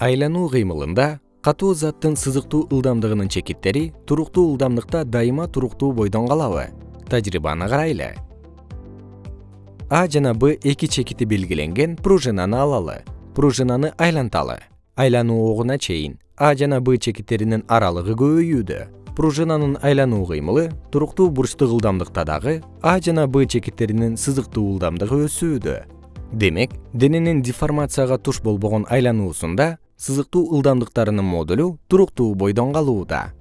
айлануу кыймылында катуу заттын сызыктуу ылдамдыгынын чекиттери туруктуу ылдамдыкта дайыма туруктуу бойдон калабы тажрыйбаны карайлы. А жана б эки чекити белгиленген пружинаны алалы. Пружинаны айланталы. Айлануу огуна чейин а жана б чекиттеринин аралыгы көбөйүүдө. Пружинанын айлануу кыймылы туруктуу бурчтук ылдамдыкта дагы а жана б чекиттеринин сызыктуу ылдамдыгы өсүүдө демек дененин деформацияга туш болбогон айлануусунда сызыктуу ылдамдыктарынын модулу туруктуу бойдон калууда